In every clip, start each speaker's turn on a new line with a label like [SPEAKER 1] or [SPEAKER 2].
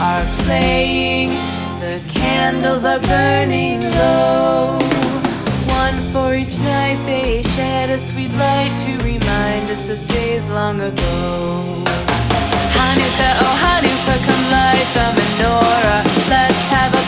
[SPEAKER 1] are playing. The candles are burning low. One for each night they shed a sweet light To remind us of days long ago. Hanukkah, oh Hanukkah, come light the menorah. Let's have a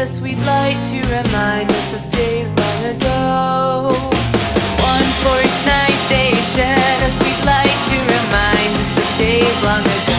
[SPEAKER 1] a sweet light to remind us of days long ago. One for each night they shed a sweet light to remind us of days long ago.